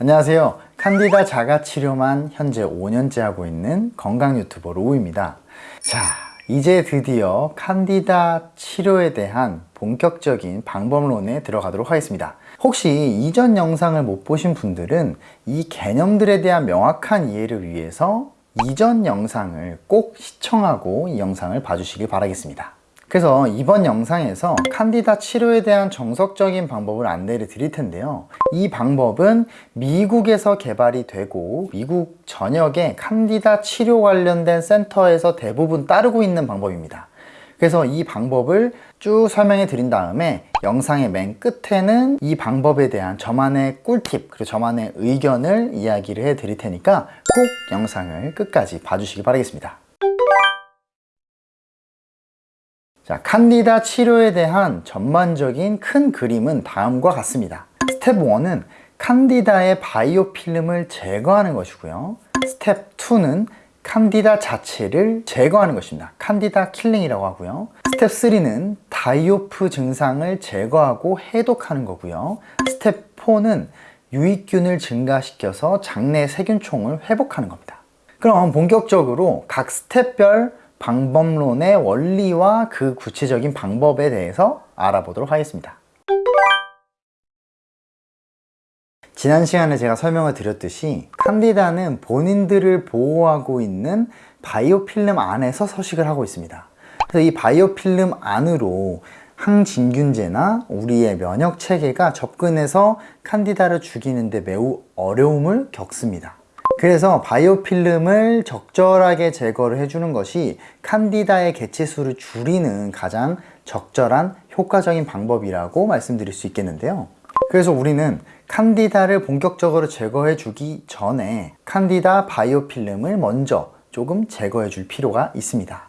안녕하세요. 칸디다 자가치료만 현재 5년째 하고 있는 건강 유튜버 로우입니다. 자 이제 드디어 칸디다 치료에 대한 본격적인 방법론에 들어가도록 하겠습니다. 혹시 이전 영상을 못 보신 분들은 이 개념들에 대한 명확한 이해를 위해서 이전 영상을 꼭 시청하고 이 영상을 봐주시길 바라겠습니다 그래서 이번 영상에서 칸디다 치료에 대한 정석적인 방법을 안내를 드릴 텐데요. 이 방법은 미국에서 개발이 되고 미국 전역의 칸디다 치료 관련된 센터에서 대부분 따르고 있는 방법입니다. 그래서 이 방법을 쭉 설명해 드린 다음에 영상의 맨 끝에는 이 방법에 대한 저만의 꿀팁 그리고 저만의 의견을 이야기를 해 드릴 테니까 꼭 영상을 끝까지 봐주시기 바라겠습니다 자, 칸디다 치료에 대한 전반적인 큰 그림은 다음과 같습니다. 스텝 1은 칸디다의 biofilm을 제거하는 것이고요. 스텝 2는 칸디다 자체를 제거하는 것입니다. 칸디다 killing이라고 하고요. 스텝 3는 die-off 증상을 제거하고 해독하는 거고요. 스텝 4는 유익균을 증가시켜서 장내 세균총을 회복하는 겁니다. 그럼 본격적으로 각 step별 방법론의 원리와 그 구체적인 방법에 대해서 알아보도록 하겠습니다. 지난 시간에 제가 설명을 드렸듯이 칸디다는 본인들을 보호하고 있는 바이오필름 안에서 서식을 하고 있습니다. 그래서 이 바이오필름 안으로 항진균제나 우리의 면역 체계가 접근해서 칸디다를 죽이는데 매우 어려움을 겪습니다. 그래서 바이오필름을 적절하게 제거를 해주는 것이 칸디다의 개체수를 줄이는 가장 적절한 효과적인 방법이라고 말씀드릴 수 있겠는데요. 그래서 우리는 칸디다를 본격적으로 제거해 주기 전에 칸디다 바이오필름을 먼저 조금 제거해 줄 필요가 있습니다.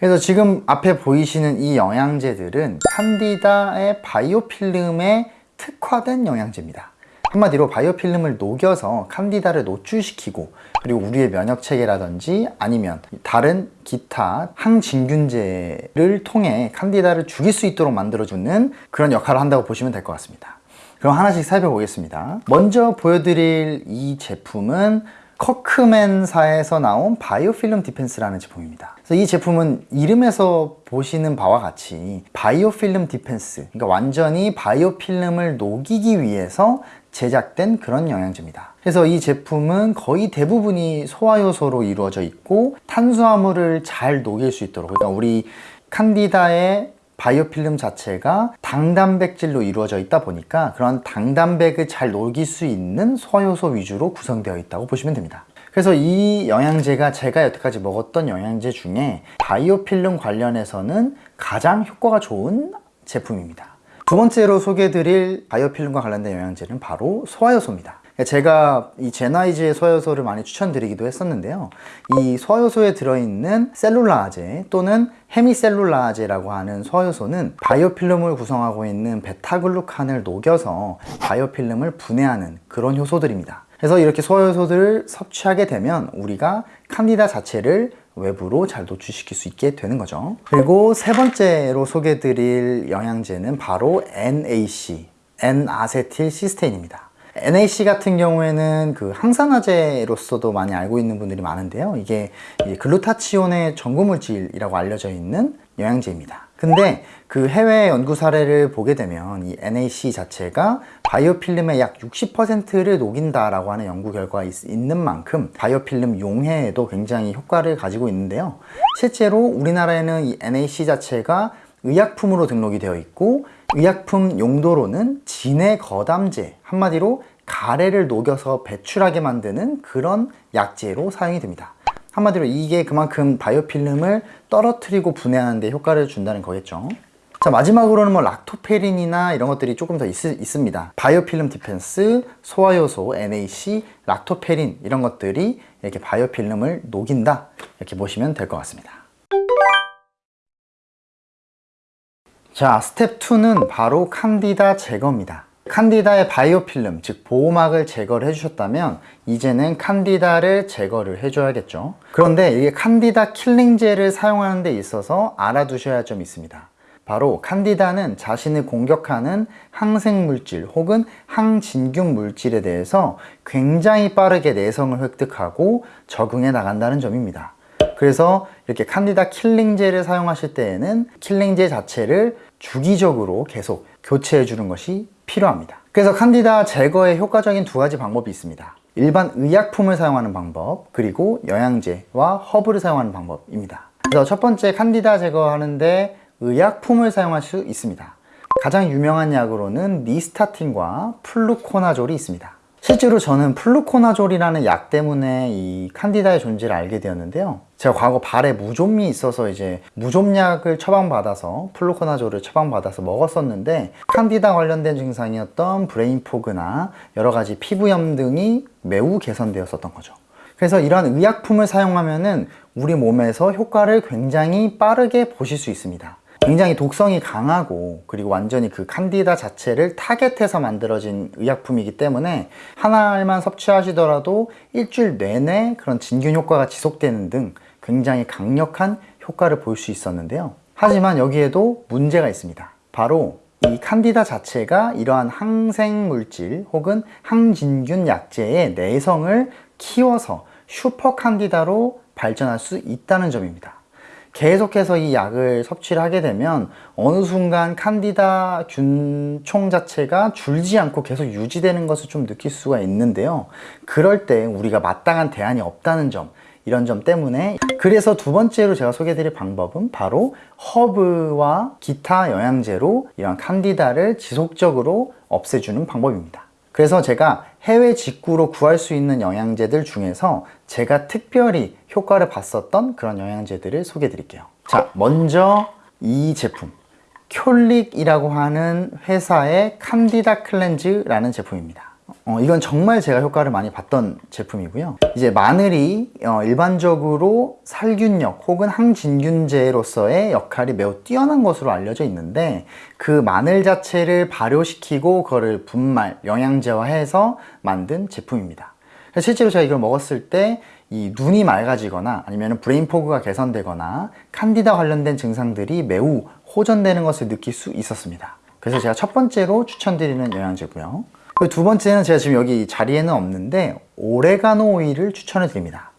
그래서 지금 앞에 보이시는 이 영양제들은 칸디다의 바이오필름에 특화된 영양제입니다 한마디로 바이오필름을 녹여서 칸디다를 노출시키고 그리고 우리의 면역체계라든지 아니면 다른 기타 항진균제를 통해 칸디다를 죽일 수 있도록 만들어주는 그런 역할을 한다고 보시면 될 것 같습니다. 그럼 하나씩 살펴보겠습니다. 먼저 보여드릴 이 제품은 커크맨사에서 나온 Biofilm Defense라는 제품입니다. 그래서 이 제품은 이름에서 보시는 바와 같이 Biofilm Defense 그러니까 완전히 biofilm을 녹이기 위해서 제작된 그런 영양제입니다. 그래서 이 제품은 거의 대부분이 소화효소로 이루어져 있고 탄수화물을 잘 녹일 수 있도록. 그러니까 우리 칸디다의 바이오필름 자체가 당단백질로 이루어져 있다 보니까 그런 당단백을 잘 녹일 수 있는 소화효소 위주로 구성되어 있다고 보시면 됩니다. 그래서 이 영양제가 제가 여태까지 먹었던 영양제 중에 바이오필름 관련해서는 가장 효과가 좋은 제품입니다 두 번째로 소개해드릴 바이오필름과 관련된 영양제는 바로 소화효소입니다 제가 이 제나이즈의 소화효소를 많이 추천드리기도 했었는데요. 이 소화효소에 들어있는 셀룰라아제 또는 헤미셀룰라아제라고 하는 소화효소는 바이오필름을 구성하고 있는 베타글루칸을 녹여서 바이오필름을 분해하는 그런 효소들입니다. 그래서 이렇게 소화효소들을 섭취하게 되면 우리가 칸디다 자체를 외부로 잘 노출시킬 수 있게 되는 거죠. 그리고 세 번째로 소개해 드릴 영양제는 바로 NAC N-아세틸 시스테인입니다 NAC 같은 경우에는 그 항산화제로서도 많이 알고 있는 분들이 많은데요. 이게 글루타치온의 전구물질이라고 알려져 있는 영양제입니다. 근데 그 해외 연구 사례를 보게 되면 이 NAC 자체가 바이오필름의 약 60%를 녹인다라고 하는 연구 결과가 있, 는 만큼 바이오필름 용해에도 굉장히 효과를 가지고 있는데요. 실제로 우리나라에는 이 NAC 자체가 의약품으로 등록이 되어 있고 의약품 용도로는 진해 거담제 한마디로 가래를 녹여서 배출하게 만드는 그런 약제로 사용이 됩니다. 한마디로 이게 그만큼 biofilm을 떨어뜨리고 분해하는 데 효과를 준다는 거겠죠. 자 마지막으로는 뭐 락토페린이나 이런 것들이 조금 더 있, 습니다. Biofilm Defense, 소화효소, NAC, 락토페린 이런 것들이 이렇게 biofilm을 녹인다. 이렇게 보시면 될 것 같습니다. 자 스텝 2는 바로 칸디다 제거입니다 칸디다의 biofilm 즉 보호막을 제거를 해주셨다면 이제는 칸디다를 제거를 해줘야겠죠 그런데 이게 칸디다 killing제를 사용하는 데 있어서 알아두셔야 할 점이 있습니다 바로 칸디다는 자신을 공격하는 항생물질 혹은 항진균 물질에 대해서 굉장히 빠르게 내성을 획득하고 적응해 나간다는 점입니다. 그래서 이렇게 칸디다 킬링제를 사용하실 때에는 킬링제 자체를 주기적으로 계속 교체해 주는 것이 필요합니다. 그래서 칸디다 제거에 효과적인 두 가지 방법이 있습니다. 일반 의약품을 사용하는 방법, 그리고 영양제와 허브를 사용하는 방법입니다. 그래서 첫 번째 칸디다 제거하는데 의약품을 사용할 수 있습니다. 가장 유명한 약으로는 니스타틴과 플루코나졸이 있습니다. 실제로 저는 플루코나졸이라는 약 때문에 이 칸디다의 존재를 알게 되었는데요. 제가 과거 발에 무좀이 있어서 이제 무좀약을 처방받아서 플루코나졸을 처방받아서 먹었었는데 칸디다 관련된 증상이었던 brain fog나 여러 가지 피부염 등이 매우 개선되었었던 거죠. 그래서 이런 의약품을 사용하면 은 우리 몸에서 효과를 굉장히 빠르게 보실 수 있습니다. 굉장히 독성이 강하고 그리고 완전히 그 칸디다 자체를 타겟해서 만들어진 의약품이기 때문에 한 알만 섭취하시더라도 일주일 내내 그런 진균 효과가 지속되는 등 굉장히 강력한 효과를 볼 수 있었는데요. 하지만 여기에도 문제가 있습니다. 바로 이 칸디다 자체가 이러한 항생물질 혹은 항진균 약제의 내성을 키워서 슈퍼 칸디다로 발전할 수 있다는 점입니다. 계속해서 이 약을 섭취를 하게 되면 어느 순간 칸디다 균총 자체가 줄지 않고 계속 유지되는 것을 좀 느낄 수가 있는데요. 그럴 때 우리가 마땅한 대안이 없다는 점, 이런 점 때문에 그래서 두 번째로 제가 소개해 드릴 방법은 바로 허브와 기타 영양제로 이런 칸디다를 지속적으로 없애주는 방법입니다. 그래서 제가 해외 직구로 구할 수 있는 영양제들 중에서 제가 특별히 효과를 봤었던 그런 영양제들을 소개해 드릴게요. 자 먼저 이 제품. Kyolic이라고 하는 회사의 Candida Cleanse라는 제품입니다 어, 이건 정말 제가 효과를 많이 봤던 제품이고요. 이제 마늘이 어, 일반적으로 살균력 혹은 항진균제로서의 역할이 매우 뛰어난 것으로 알려져 있는데 그 마늘 자체를 발효시키고 그거를 분말, 영양제화해서 만든 제품입니다. 실제로 제가 이걸 먹었을 때 이 눈이 맑아지거나 아니면 brain fog가 개선되거나 칸디다 관련된 증상들이 매우 호전되는 것을 느낄 수 있었습니다. 그래서 제가 첫 번째로 추천드리는 영양제고요 두 번째는 제가 지금 여기 자리에는 없는데 오레가노 오일을 추천해 드립니다.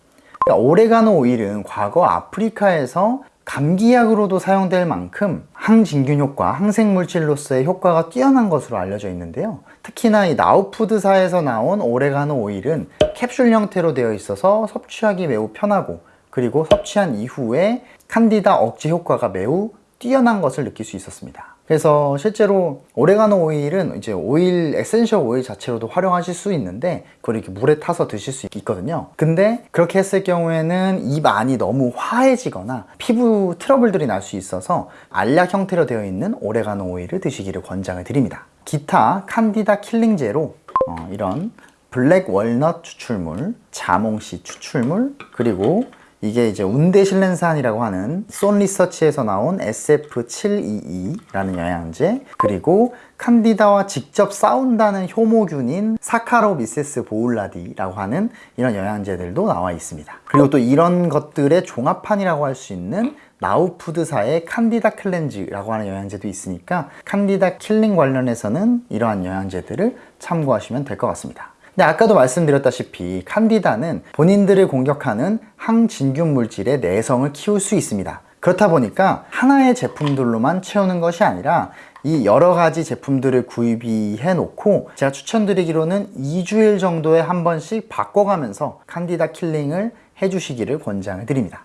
그러니까 오레가노 오일은 과거 아프리카에서 감기약으로도 사용될 만큼 항진균 효과, 항생물질로서의 효과가 뛰어난 것으로 알려져 있는데요. 특히나 이 나우푸드사에서 나온 오레가노 오일은 캡슐 형태로 되어 있어서 섭취하기 매우 편하고 그리고 섭취한 이후에 칸디다 억제 효과가 매우 뛰어난 것을 느낄 수 있었습니다 그래서 실제로 오레가노 오일은 이제 오일 essential 오일 자체로도 활용하실 수 있는데 그걸 이렇게 물에 타서 드실 수 있거든요. 근데 그렇게 했을 경우에는 입 안이 너무 화해지거나 피부 트러블들이 날 수 있어서 알약 형태로 되어 있는 오레가노 오일을 드시기를 권장을 드립니다. 기타 칸디다 killing제로 어, 이런 black walnut 추출물, 자몽씨 추출물, 그리고 이게 이제 운데실렌산이라고 하는 쏜 리서치에서 나온 SF722라는 영양제 그리고 칸디다와 직접 싸운다는 효모균인 Saccharomyces boulardii라고 하는 이런 영양제들도 나와 있습니다. 그리고 또 이런 것들의 종합판이라고 할 수 있는 NOW Foods사의 Candida Cleanse라고 하는 영양제도 있으니까 칸디다 killing 관련해서는 이러한 영양제들을 참고하시면 될 것 같습니다 근데 아까도 말씀드렸다시피 칸디다는 본인들을 공격하는 항진균 물질의 내성을 키울 수 있습니다. 그렇다 보니까 하나의 제품들로만 채우는 것이 아니라 이 여러 가지 제품들을 구입해 놓고 제가 추천드리기로는 2주일 정도에 한 번씩 바꿔가면서 칸디다 킬링을 해주시기를 권장을 드립니다.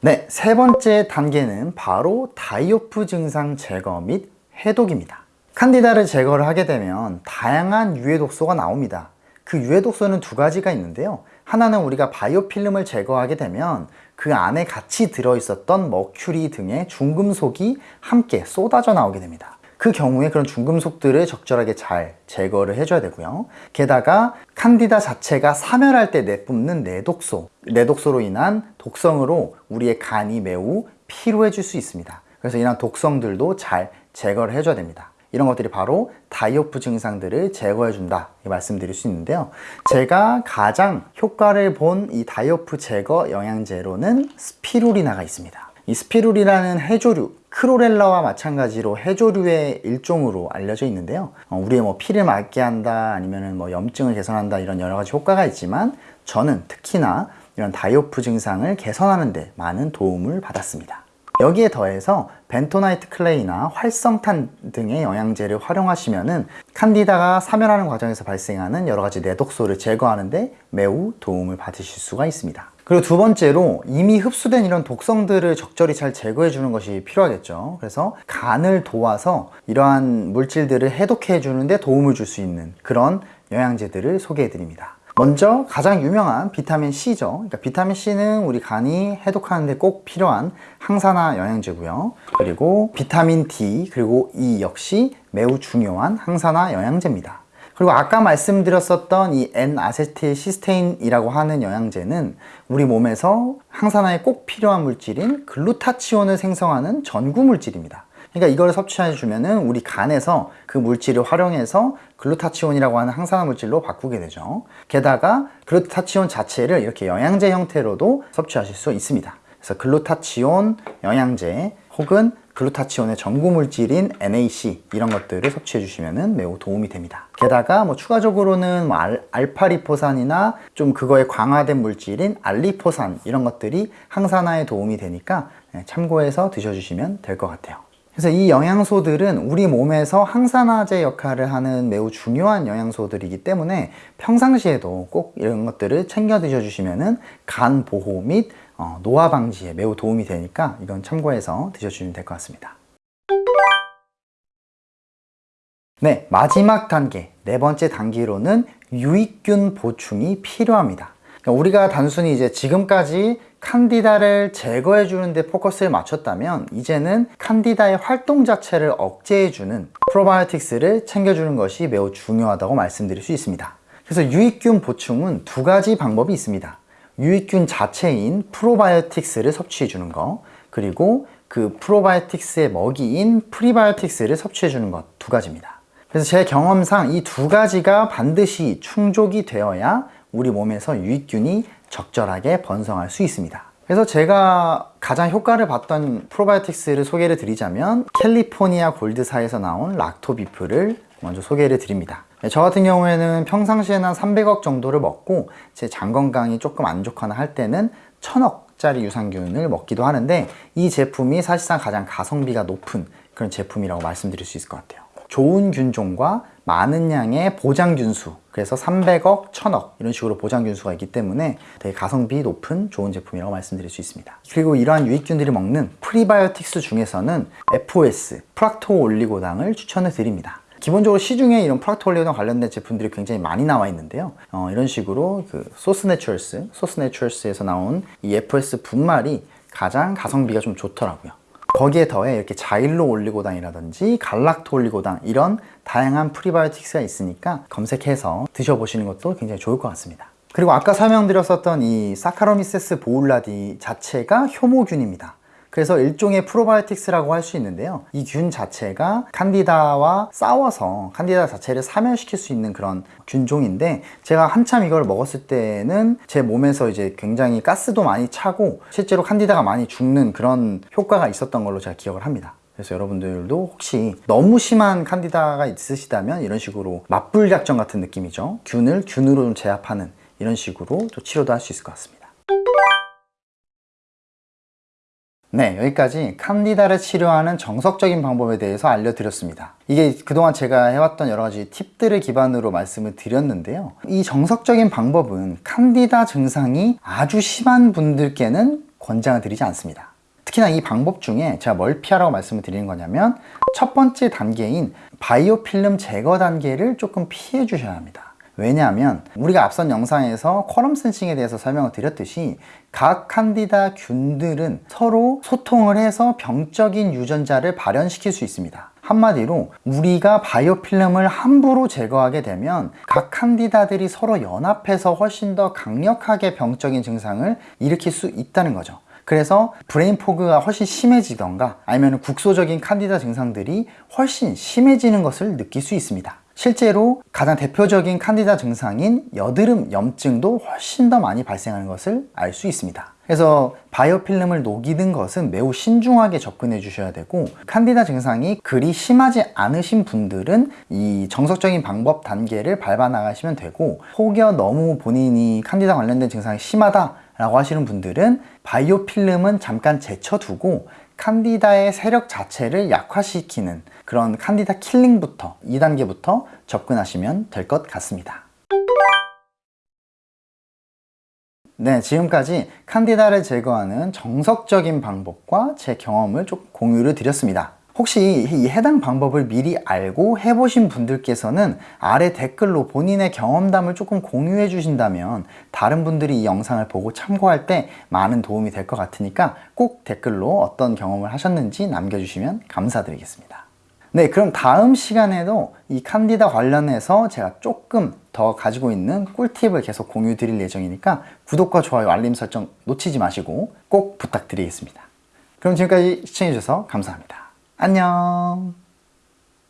네, 세 번째 단계는 바로 다이오프 증상 제거 및 해독입니다 칸디다를 제거를 하게 되면 다양한 유해 독소가 나옵니다. 그 유해 독소는 두 가지가 있는데요. 하나는 우리가 바이오필름을 제거하게 되면 그 안에 같이 들어있었던 머큐리 등의 중금속이 함께 쏟아져 나오게 됩니다. 그 경우에 그런 중금속들을 적절하게 잘 제거를 해줘야 되고요. 게다가 칸디다 자체가 사멸할 때 내뿜는 내독소 내독소로 인한 독성으로 우리의 간이 매우 피로해질 수 있습니다. 그래서 이런 독성들도 잘 제거를 해줘야 됩니다 이런 것들이 바로 다이오프 증상들을 제거해 준다. 말씀드릴 수 있는데요. 제가 가장 효과를 본 이 die-off 제거 영양제로는 스피룰리나가 있습니다. 이 스피룰리나는 해조류 클로렐라와 마찬가지로 해조류의 일종으로 알려져 있는데요. 어, 우리의 뭐 피를 맑게 한다 아니면 뭐 염증을 개선한다 이런 여러 가지 효과가 있지만 저는 특히나 이런 die-off 증상을 개선하는 데 많은 도움을 받았습니다 여기에 더해서 벤토나이트 clay나 활성탄 등의 영양제를 활용하시면 은 칸디다가 사멸하는 과정에서 발생하는 여러 가지 내독소를 제거하는 데 매우 도움을 받으실 수가 있습니다. 그리고 두 번째로 이미 흡수된 이런 독성들을 적절히 잘 제거해 주는 것이 필요하겠죠. 그래서 간을 도와서 이러한 물질들을 해독해 주는데 도움을 줄 수 있는 그런 영양제들을 소개해 드립니다. 먼저 가장 유명한 비타민 C죠. 그러니까 비타민 C는 우리 간이 해독하는데 꼭 필요한 항산화 영양제고요. 그리고 비타민 D 그리고 E 역시 매우 중요한 항산화 영양제입니다. 그리고 아까 말씀드렸었던 이 N-아세틸 시스테인이라고 하는 영양제는 우리 몸에서 항산화에 꼭 필요한 물질인 글루타치온을 생성하는 전구 물질입니다. 그러니까 이걸 섭취해 주면은 우리 간에서 그 물질을 활용해서 글루타치온이라고 하는 항산화 물질로 바꾸게 되죠. 게다가 글루타치온 자체를 이렇게 영양제 형태로도 섭취하실 수 있습니다. 그래서 글루타치온 영양제 혹은 글루타치온의 전구 물질인 NAC 이런 것들을 섭취해 주시면 매우 도움이 됩니다. 게다가 뭐 추가적으로는 뭐 알, 알파리포산이나 좀 그거에 강화된 물질인 알리포산 이런 것들이 항산화에 도움이 되니까 네, 참고해서 드셔주시면 될 것 같아요. 그래서 이 영양소들은 우리 몸에서 항산화제 역할을 하는 매우 중요한 영양소들이기 때문에 평상시에도 꼭 이런 것들을 챙겨 드셔주시면 간 보호 및 어, 노화 방지에 매우 도움이 되니까 이건 참고해서 드셔주시면 될 것 같습니다. 네, 마지막 단계, 네 번째 단계로는 유익균 보충이 필요합니다. 그러니까 우리가 단순히 이제 지금까지 칸디다를 제거해 주는데 포커스를 맞췄다면 이제는 칸디다의 활동 자체를 억제해 주는 프로바이오틱스를 챙겨주는 것이 매우 중요하다고 말씀드릴 수 있습니다. 그래서 유익균 보충은 두 가지 방법이 있습니다. 유익균 자체인 프로바이오틱스를 섭취해 주는 거 그리고 그 프로바이오틱스의 먹이인 프리바이오틱스를 섭취해 주는 것 두 가지입니다. 그래서 제 경험상 이 두 가지가 반드시 충족이 되어야 우리 몸에서 유익균이 적절하게 번성할 수 있습니다. 그래서 제가 가장 효과를 봤던 프로바이오틱스를 소개를 드리자면 California Gold사에서 나온 LactoBif를 먼저 소개를 드립니다. 네, 저 같은 경우에는 평상시에는 한 300억 정도를 먹고 제 장 건강이 조금 안 좋거나 할 때는 1000억짜리 유산균을 먹기도 하는데 이 제품이 사실상 가장 가성비가 높은 그런 제품이라고 말씀드릴 수 있을 것 같아요. 좋은 균종과 많은 양의 보장균수 그래서 300억, 1000억 이런 식으로 보장균수가 있기 때문에 되게 가성비 높은 좋은 제품이라고 말씀드릴 수 있습니다. 그리고 이러한 유익균들이 먹는 프리바이오틱스 중에서는 FOS, 프락토 올리고당을 추천을 드립니다. 기본적으로 시중에 이런 프락토 올리고당 관련된 제품들이 굉장히 많이 나와 있는데요. 어, 이런 식으로 그 소스 내추럴스, 소스 내추럴스에서 나온 이 FOS 분말이 가장 가성비가 좀 좋더라고요 거기에 더해 이렇게 자일로 올리고당이라든지 갈락토 올리고당 이런 다양한 프리바이오틱스가 있으니까 검색해서 드셔보시는 것도 굉장히 좋을 것 같습니다. 그리고 아까 설명드렸었던 이 Saccharomyces boulardii 자체가 효모균입니다 그래서 일종의 프로바이오틱스라고 할 수 있는데요. 이 균 자체가 칸디다와 싸워서 칸디다 자체를 사멸시킬 수 있는 그런 균종인데 제가 한참 이걸 먹었을 때는 제 몸에서 이제 굉장히 가스도 많이 차고 실제로 칸디다가 많이 죽는 그런 효과가 있었던 걸로 제가 기억을 합니다. 그래서 여러분들도 혹시 너무 심한 칸디다가 있으시다면 이런 식으로 맞불 작전 같은 느낌이죠. 균을 균으로 좀 제압하는 이런 식으로 또 치료도 할 수 있을 것 같습니다 네 여기까지 칸디다를 치료하는 정석적인 방법에 대해서 알려드렸습니다. 이게 그동안 제가 해왔던 여러 가지 팁들을 기반으로 말씀을 드렸는데요. 이 정석적인 방법은 칸디다 증상이 아주 심한 분들께는 권장을 드리지 않습니다. 특히나 이 방법 중에 제가 뭘 피하라고 말씀을 드리는 거냐면 첫 번째 단계인 biofilm 제거 단계를 조금 피해 주셔야 합니다 왜냐하면 우리가 앞선 영상에서 quorum sensing에 대해서 설명을 드렸듯이 각 칸디다 균들은 서로 소통을 해서 병적인 유전자를 발현시킬 수 있습니다. 한마디로 우리가 biofilm을 함부로 제거하게 되면 각 칸디다들이 서로 연합해서 훨씬 더 강력하게 병적인 증상을 일으킬 수 있다는 거죠. 그래서 brain fog가 훨씬 심해지던가 아니면 국소적인 칸디다 증상들이 훨씬 심해지는 것을 느낄 수 있습니다 실제로 가장 대표적인 칸디다 증상인 여드름 염증도 훨씬 더 많이 발생하는 것을 알 수 있습니다. 그래서 바이오필름을 녹이는 것은 매우 신중하게 접근해 주셔야 되고 칸디다 증상이 그리 심하지 않으신 분들은 이 정석적인 방법 단계를 밟아 나가시면 되고 혹여 너무 본인이 칸디다 관련된 증상이 심하다 라고 하시는 분들은 바이오필름은 잠깐 제쳐두고 칸디다의 세력 자체를 약화시키는 그런 칸디다 킬링부터 2단계부터 접근하시면 될 것 같습니다. 네, 지금까지 칸디다를 제거하는 정석적인 방법과 제 경험을 좀 공유를 드렸습니다. 혹시 이 해당 방법을 미리 알고 해보신 분들께서는 아래 댓글로 본인의 경험담을 조금 공유해 주신다면 다른 분들이 이 영상을 보고 참고할 때 많은 도움이 될 것 같으니까 꼭 댓글로 어떤 경험을 하셨는지 남겨주시면 감사드리겠습니다. 네, 그럼 다음 시간에도 이 칸디다 관련해서 제가 조금 더 가지고 있는 꿀팁을 계속 공유 드릴 예정이니까 구독과 좋아요, 알림 설정 놓치지 마시고 꼭 부탁드리겠습니다. 그럼 지금까지 시청해주셔서 감사합니다. 안녕